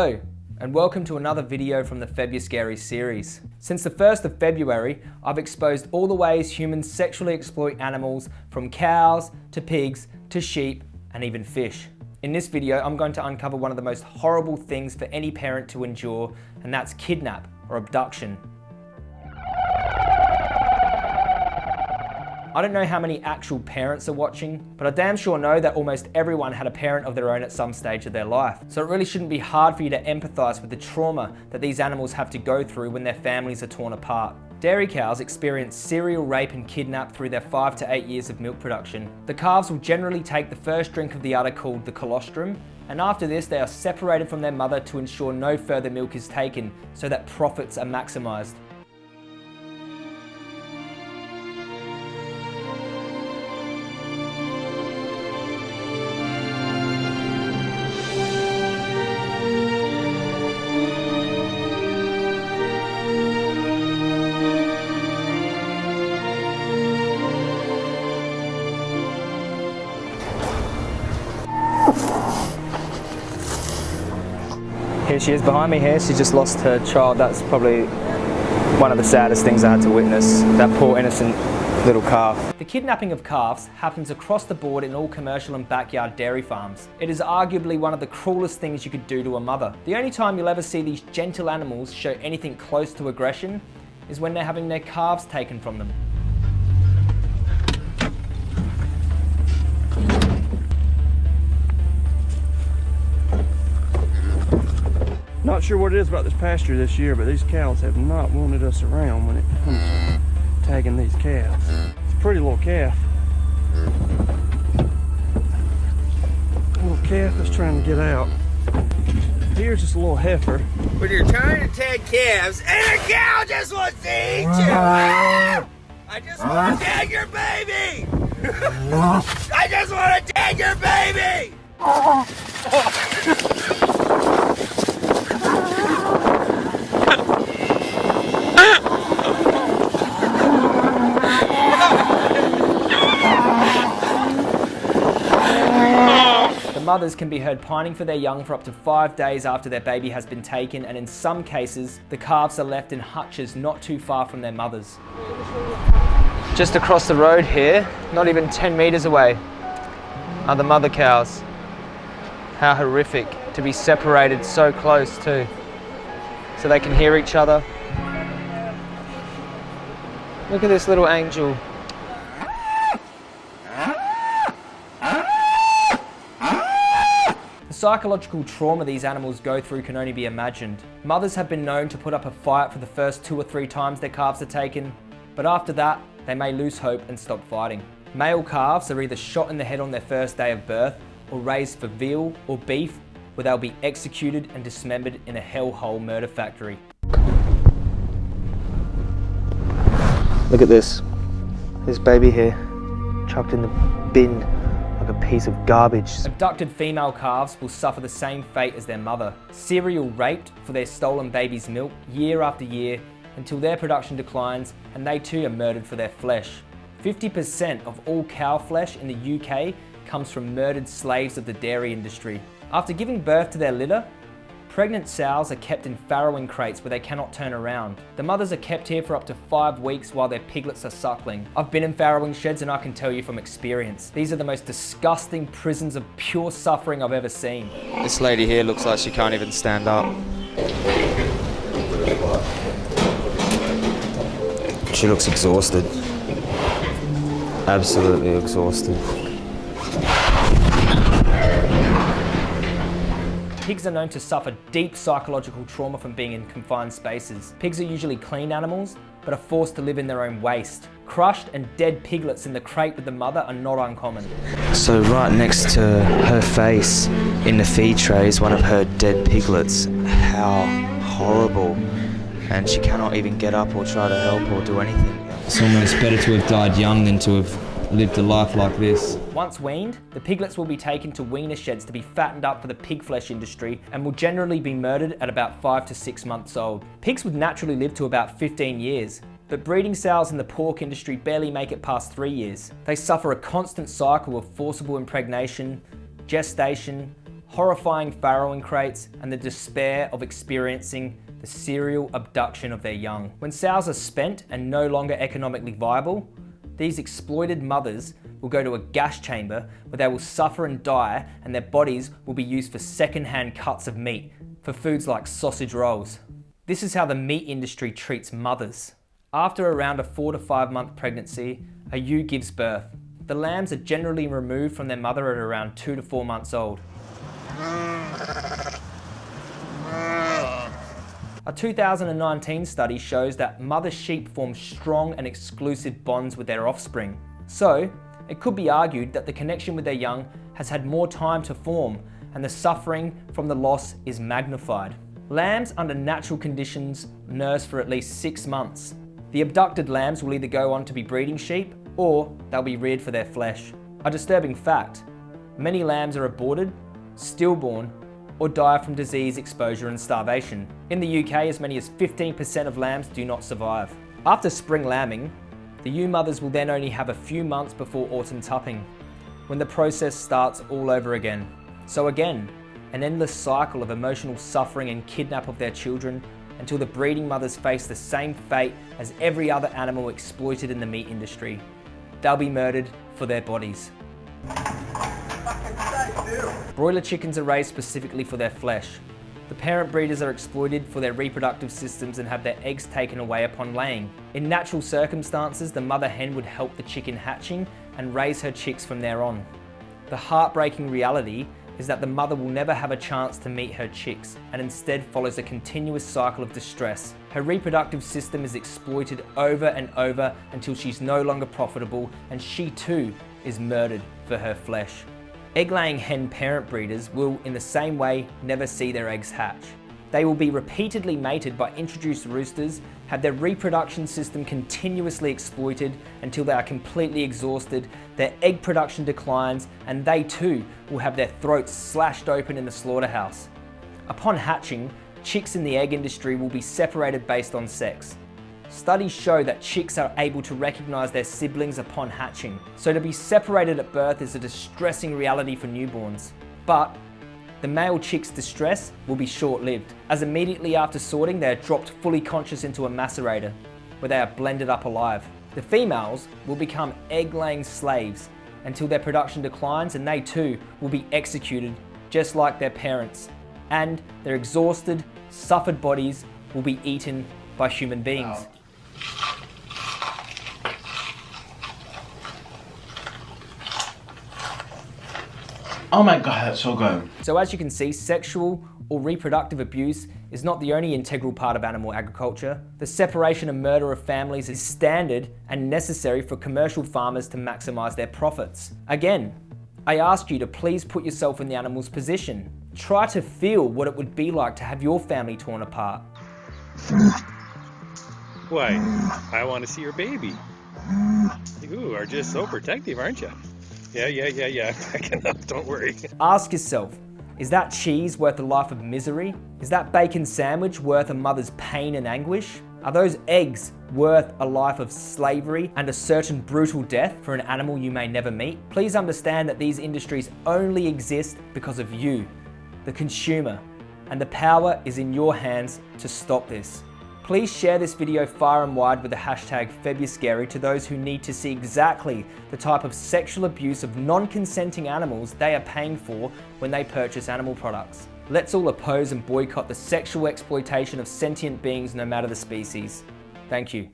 Hello, and welcome to another video from the Febuscary series. Since the 1st of February, I've exposed all the ways humans sexually exploit animals from cows to pigs to sheep and even fish. In this video, I'm going to uncover one of the most horrible things for any parent to endure, and that's kidnap or abduction. I don't know how many actual parents are watching, but I damn sure know that almost everyone had a parent of their own at some stage of their life. So it really shouldn't be hard for you to empathise with the trauma that these animals have to go through when their families are torn apart. Dairy cows experience serial rape and kidnap through their 5 to 8 years of milk production. The calves will generally take the first drink of the udder called the colostrum, and after this they are separated from their mother to ensure no further milk is taken so that profits are maximised. Here she is behind me here, she just lost her child. That's probably one of the saddest things I had to witness. That poor innocent little calf. The kidnapping of calves happens across the board in all commercial and backyard dairy farms. It is arguably one of the cruelest things you could do to a mother. The only time you'll ever see these gentle animals show anything close to aggression is when they're having their calves taken from them. Sure what it is about this pasture this year, but these cows have not wanted us around when it comes to tagging these calves. It's a pretty little calf. Little calf that's trying to get out. Here's just a little heifer. when you're trying to tag calves and a cow just wants to eat you. Ah! I just want to tag your baby. I just want to tag your baby. The mothers can be heard pining for their young for up to five days after their baby has been taken, and in some cases, the calves are left in hutches not too far from their mothers. Just across the road here, not even 10 metres away, are the mother cows. How horrific to be separated so close too, so they can hear each other. Look at this little angel. Psychological trauma these animals go through can only be imagined. Mothers have been known to put up a fight for the first two or three times their calves are taken, but after that, they may lose hope and stop fighting. Male calves are either shot in the head on their first day of birth or raised for veal or beef where they'll be executed and dismembered in a hellhole murder factory. Look at this. This baby here, chucked in the bin piece of garbage. Abducted female calves will suffer the same fate as their mother. Serial raped for their stolen baby's milk year after year until their production declines and they too are murdered for their flesh. 50% of all cow flesh in the UK comes from murdered slaves of the dairy industry. After giving birth to their litter, pregnant sows are kept in farrowing crates where they cannot turn around. The mothers are kept here for up to five weeks while their piglets are suckling. I've been in farrowing sheds and I can tell you from experience, these are the most disgusting prisons of pure suffering I've ever seen. This lady here looks like she can't even stand up. She looks exhausted. Absolutely exhausted. Pigs are known to suffer deep psychological trauma from being in confined spaces. Pigs are usually clean animals, but are forced to live in their own waste. Crushed and dead piglets in the crate with the mother are not uncommon. So right next to her face in the feed tray is one of her dead piglets. How horrible. And she cannot even get up or try to help or do anything. It's almost better to have died young than to have lived a life like this. Once weaned, the piglets will be taken to weaner sheds to be fattened up for the pig flesh industry and will generally be murdered at about 5 to 6 months old. Pigs would naturally live to about 15 years, but breeding sows in the pork industry barely make it past 3 years. They suffer a constant cycle of forcible impregnation, gestation, horrifying farrowing crates, and the despair of experiencing the serial abduction of their young. When sows are spent and no longer economically viable, these exploited mothers will go to a gas chamber where they will suffer and die and their bodies will be used for second-hand cuts of meat for foods like sausage rolls. This is how the meat industry treats mothers. After around a four to five month pregnancy, a ewe gives birth. The lambs are generally removed from their mother at around two to four months old. A 2019 study shows that mother sheep form strong and exclusive bonds with their offspring. So, it could be argued that the connection with their young has had more time to form and the suffering from the loss is magnified. Lambs under natural conditions nurse for at least six months. The abducted lambs will either go on to be breeding sheep or they'll be reared for their flesh. A disturbing fact, many lambs are aborted, stillborn or die from disease, exposure and starvation. In the UK, as many as 15% of lambs do not survive. After spring lambing, the ewe mothers will then only have a few months before autumn tupping, when the process starts all over again. So again, an endless cycle of emotional suffering and kidnap of their children until the breeding mothers face the same fate as every other animal exploited in the meat industry. They'll be murdered for their bodies. Broiler chickens are raised specifically for their flesh. The parent breeders are exploited for their reproductive systems and have their eggs taken away upon laying. In natural circumstances, the mother hen would help the chicken hatching and raise her chicks from there on. The heartbreaking reality is that the mother will never have a chance to meet her chicks and instead follows a continuous cycle of distress. Her reproductive system is exploited over and over until she's no longer profitable and she too is murdered for her flesh. Egg-laying hen parent breeders will, in the same way, never see their eggs hatch. They will be repeatedly mated by introduced roosters, have their reproduction system continuously exploited until they are completely exhausted, their egg production declines, and they too will have their throats slashed open in the slaughterhouse. Upon hatching, chicks in the egg industry will be separated based on sex. Studies show that chicks are able to recognize their siblings upon hatching, so to be separated at birth is a distressing reality for newborns. But the male chick's distress will be short-lived, as immediately after sorting they are dropped fully conscious into a macerator, where they are blended up alive. The females will become egg-laying slaves until their production declines and they too will be executed just like their parents. And their exhausted, suffered bodies will be eaten by human beings. Oh my god, that's so good. So as you can see, sexual or reproductive abuse is not the only integral part of animal agriculture. The separation and murder of families is standard and necessary for commercial farmers to maximize their profits. Again, I ask you to please put yourself in the animal's position. Try to feel what it would be like to have your family torn apart. Why, I want to see your baby. You are just so protective, aren't you? Yeah, yeah, yeah, yeah. Backing don't worry. Ask yourself, is that cheese worth a life of misery? Is that bacon sandwich worth a mother's pain and anguish? Are those eggs worth a life of slavery and a certain brutal death for an animal you may never meet? Please understand that these industries only exist because of you, the consumer, and the power is in your hands to stop this. Please share this video far and wide with the hashtag FebYouScary to those who need to see exactly the type of sexual abuse of non-consenting animals they are paying for when they purchase animal products. Let's all oppose and boycott the sexual exploitation of sentient beings no matter the species. Thank you.